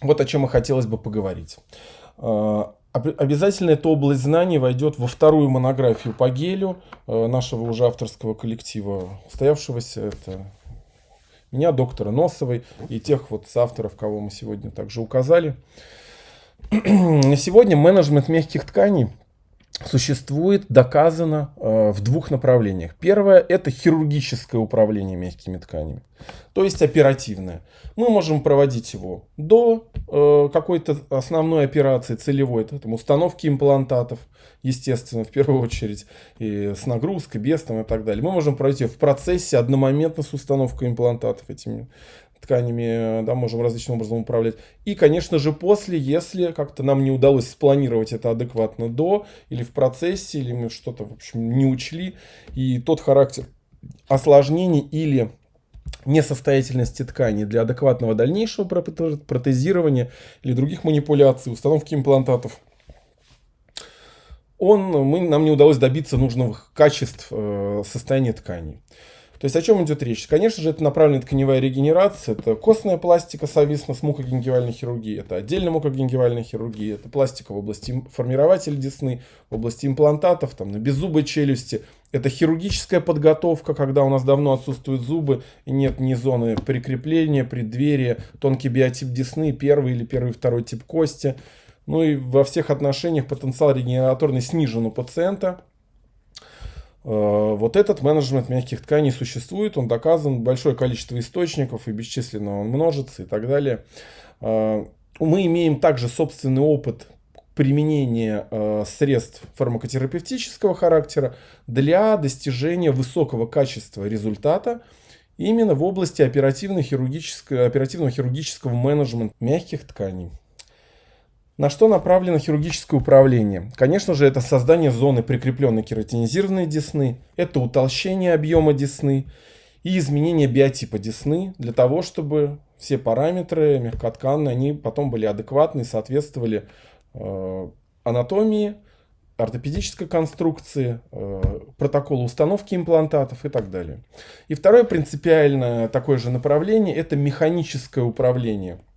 вот о чем и хотелось бы поговорить. А, обязательно эта область знаний войдет во вторую монографию по гелю э, нашего уже авторского коллектива, стоявшегося это меня, доктора Носовой и тех вот авторов, кого мы сегодня также указали. Сегодня менеджмент мягких тканей существует, доказано э, в двух направлениях. Первое – это хирургическое управление мягкими тканями, то есть оперативное. Мы можем проводить его до какой-то основной операции целевой, там, установки имплантатов, естественно, в первую очередь, и с нагрузкой, без там, и так далее. Мы можем ее в процессе одномоментно с установкой имплантатов этими тканями, да, можем различным образом управлять. И, конечно же, после, если как-то нам не удалось спланировать это адекватно до, или в процессе, или мы что-то, в общем, не учли, и тот характер осложнений или несостоятельности ткани для адекватного дальнейшего протезирования или других манипуляций, установки имплантатов, он, мы, нам не удалось добиться нужных качеств э, состояния тканей. То есть о чем идет речь? Конечно же, это направленная тканевая регенерация, это костная пластика совместно с мукогенгивальной хирургией, это отдельно мукогенгивальная хирургия, это пластика в области формирователя десны, в области имплантатов, там, на беззубой челюсти. Это хирургическая подготовка, когда у нас давно отсутствуют зубы и нет ни зоны прикрепления, преддверия, тонкий биотип десны, первый или первый второй тип кости. Ну и во всех отношениях потенциал регенераторный снижен у пациента. Э, вот этот менеджмент мягких тканей существует, он доказан, большое количество источников и бесчисленно он множится и так далее. Э, мы имеем также собственный опыт применения э, средств фармакотерапевтического характера для достижения высокого качества результата именно в области оперативно-хирургического оперативно хирургического менеджмента мягких тканей. На что направлено хирургическое управление? Конечно же, это создание зоны прикрепленной кератинизированной десны, это утолщение объема десны и изменение биотипа десны для того, чтобы все параметры мягкотканные, они потом были адекватны и соответствовали анатомии, ортопедической конструкции, э, протоколу установки имплантатов и так далее. И второе принципиальное такое же направление – это механическое управление –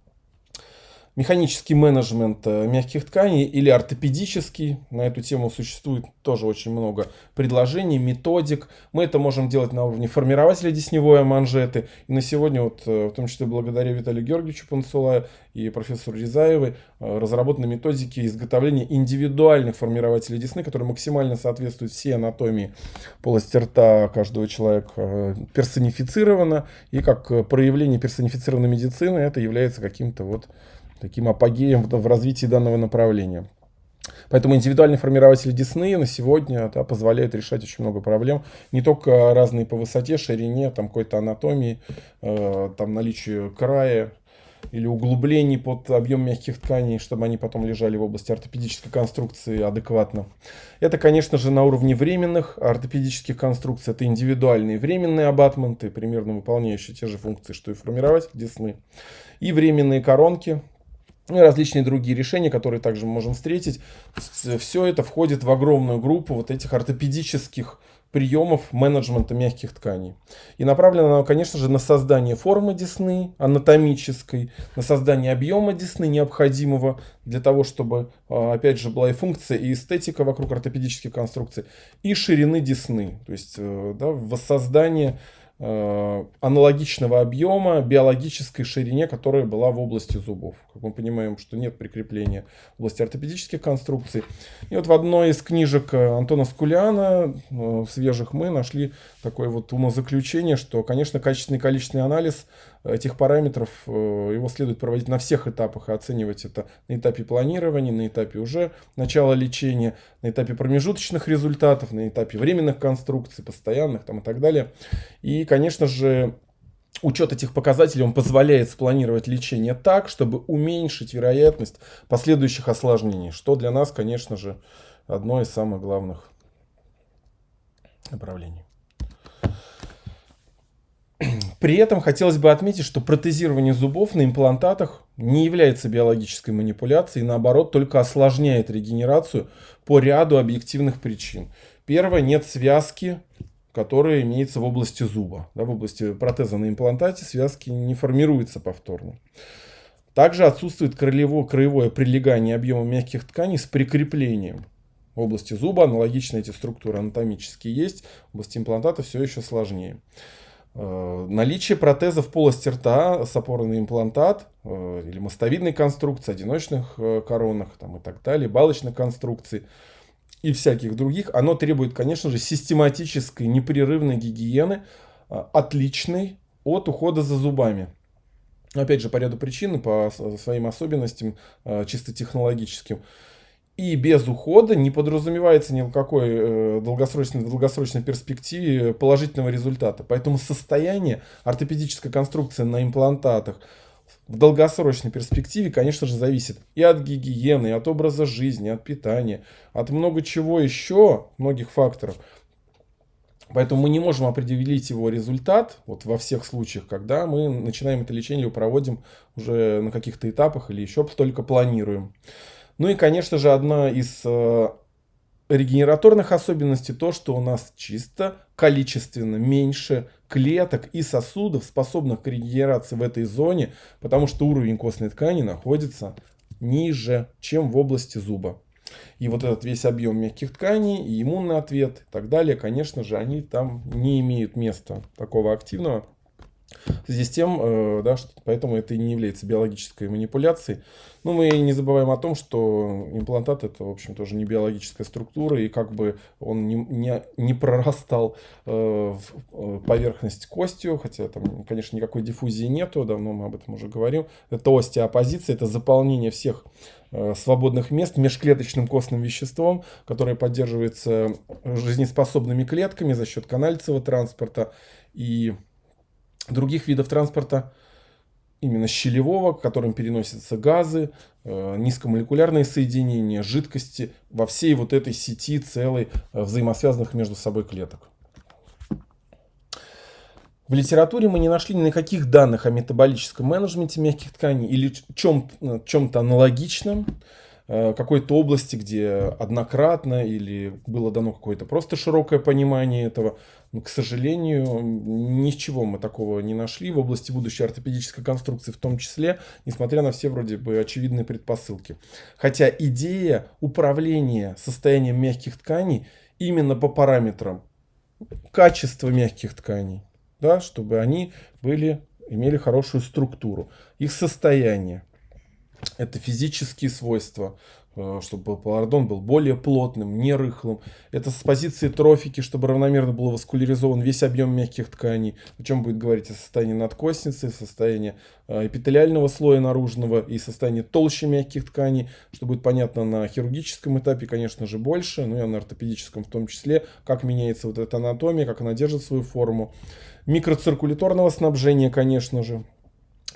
механический менеджмент э, мягких тканей или ортопедический. На эту тему существует тоже очень много предложений, методик. Мы это можем делать на уровне формирователя десневой манжеты. И на сегодня, вот, э, в том числе благодаря Виталию Георгиевичу Панцулаю и профессору Рязаевой, э, разработаны методики изготовления индивидуальных формирователей десны, которые максимально соответствуют всей анатомии полости рта каждого человека персонифицировано. И как проявление персонифицированной медицины это является каким-то вот таким апогеем в, развитии данного направления. Поэтому индивидуальный формирователь десны на сегодня да, позволяет решать очень много проблем. Не только разные по высоте, ширине, там какой-то анатомии, э, там наличию края или углублений под объем мягких тканей, чтобы они потом лежали в области ортопедической конструкции адекватно. Это, конечно же, на уровне временных ортопедических конструкций. Это индивидуальные временные абатменты, примерно выполняющие те же функции, что и формирователь десны. И временные коронки, и различные другие решения, которые также можем встретить. Все это входит в огромную группу вот этих ортопедических приемов менеджмента мягких тканей. И направлено оно, конечно же, на создание формы десны, анатомической, на создание объема десны, необходимого для того, чтобы, а, опять же, была и функция, и эстетика вокруг ортопедических конструкций, и ширины десны, то есть э, да, воссоздание Э, аналогичного объема биологической ширине, которая была в области зубов. Как мы понимаем, что нет прикрепления в области ортопедических конструкций. И вот в одной из книжек э, Антона Скуляна, э, свежих, мы нашли такое вот умозаключение, что, конечно, качественный количественный анализ этих параметров, его следует проводить на всех этапах и оценивать это на этапе планирования, на этапе уже начала лечения, на этапе промежуточных результатов, на этапе временных конструкций, постоянных там и так далее. И, конечно же, учет этих показателей он позволяет спланировать лечение так, чтобы уменьшить вероятность последующих осложнений, что для нас, конечно же, одно из самых главных направлений. При этом хотелось бы отметить, что протезирование зубов на имплантатах не является биологической манипуляцией, наоборот, только осложняет регенерацию по ряду объективных причин. Первое, нет связки, которая имеется в области зуба. Да, в области протеза на имплантате связки не формируются повторно. Также отсутствует краевое, краевое прилегание объема мягких тканей с прикреплением. В области зуба аналогично эти структуры анатомические есть, в области имплантата все еще сложнее. Э, наличие протезов полости рта с опорой на имплантат э, или мостовидной конструкции, одиночных э, коронах там, и так далее, балочных конструкций и всяких других, оно требует, конечно же, систематической непрерывной гигиены, отличной от ухода за зубами. Опять же, по ряду причин, по своим особенностям чисто технологическим. И без ухода не подразумевается ни в какой э, долгосрочной, долгосрочной перспективе положительного результата. Поэтому состояние ортопедической конструкции на имплантатах в долгосрочной перспективе, конечно же, зависит и от гигиены, и от образа жизни, от питания, от много чего еще, многих факторов. Поэтому мы не можем определить его результат вот во всех случаях, когда мы начинаем это лечение или проводим уже на каких-то этапах или еще только планируем. Ну и, конечно же, одна из э, регенераторных особенностей то, что у нас чисто количественно меньше клеток и сосудов, способных к регенерации в этой зоне, потому что уровень костной ткани находится ниже, чем в области зуба. И вот этот весь объем мягких тканей, и иммунный ответ и так далее, конечно же, они там не имеют места такого активного. В связи с тем, э, да, что, поэтому это не является биологической манипуляцией. Но мы не забываем о том, что имплантат это, в общем, тоже не биологическая структура, и как бы он не, не, не прорастал э, в э, поверхность костью, хотя там, конечно, никакой диффузии нету, давно мы об этом уже говорим. Это остеопозиция, это заполнение всех э, свободных мест межклеточным костным веществом, которое поддерживается жизнеспособными клетками за счет канальцевого транспорта и других видов транспорта, именно щелевого, которым переносятся газы, э, низкомолекулярные соединения, жидкости во всей вот этой сети целой э, взаимосвязанных между собой клеток. В литературе мы не нашли никаких данных о метаболическом менеджменте мягких тканей или чем-то чем аналогичном. Э, какой-то области, где однократно или было дано какое-то просто широкое понимание этого. Но, к сожалению, ничего мы такого не нашли в области будущей ортопедической конструкции в том числе, несмотря на все вроде бы очевидные предпосылки. Хотя идея управления состоянием мягких тканей именно по параметрам качества мягких тканей, да, чтобы они были, имели хорошую структуру, их состояние, это физические свойства, э, чтобы палардон был более плотным, не рыхлым. Это с позиции трофики, чтобы равномерно был васкуляризован весь объем мягких тканей. О чем будет говорить о состоянии надкостницы, состоянии э, эпителиального слоя наружного и состоянии толще мягких тканей, что будет понятно на хирургическом этапе, конечно же, больше, ну и на ортопедическом в том числе, как меняется вот эта анатомия, как она держит свою форму. Микроциркуляторного снабжения, конечно же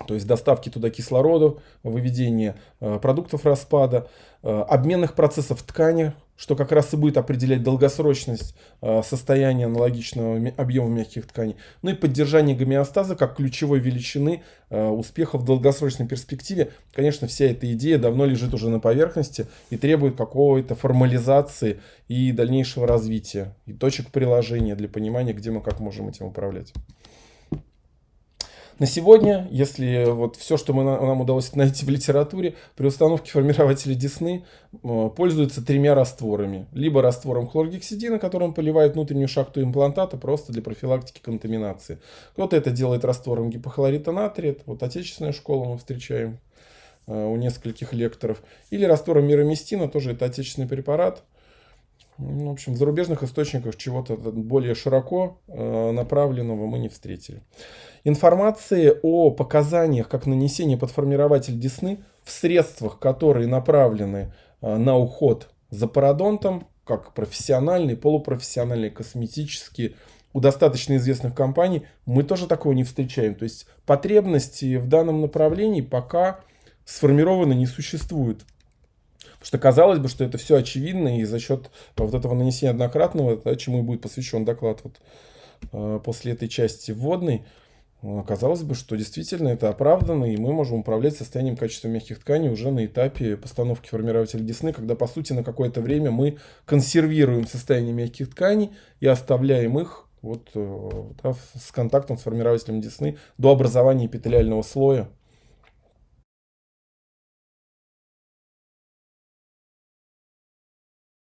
то есть доставки туда кислорода, выведение э, продуктов распада, э, обменных процессов в ткани, что как раз и будет определять долгосрочность э, состояния аналогичного объема мягких тканей. Ну и поддержание гомеостаза как ключевой величины успеха в долгосрочной перспективе. Конечно, вся эта идея давно лежит уже на поверхности и требует какой-то формализации и дальнейшего развития, и точек приложения для понимания, где мы как можем этим управлять. На сегодня, если вот все, что мы, нам удалось найти в литературе, при установке формирователя Десны э, пользуются тремя растворами. Либо раствором хлоргексидина, которым поливают внутреннюю шахту имплантата просто для профилактики контаминации. Кто-то это делает раствором гипохлорита натрия, это вот отечественная школа мы встречаем э, у нескольких лекторов. Или раствором мироместина, тоже это отечественный препарат. Ну, в общем, в зарубежных источниках чего-то более широко э, направленного мы не встретили. Информации о показаниях, как нанесение под формирователь десны в средствах, которые направлены э, на уход за пародонтом, как профессиональные, полупрофессиональные, косметические, у достаточно известных компаний, мы тоже такого не встречаем. То есть потребности в данном направлении пока сформированы не существует. Что казалось бы, что это все очевидно, и за счет вот этого нанесения однократного, да, чему и будет посвящен доклад вот, э, после этой части вводной, э, казалось бы, что действительно это оправдано, и мы можем управлять состоянием качества мягких тканей уже на этапе постановки формирователя десны, когда, по сути, на какое-то время мы консервируем состояние мягких тканей и оставляем их вот, э, да, с контактом с формирователем десны до образования эпителиального слоя.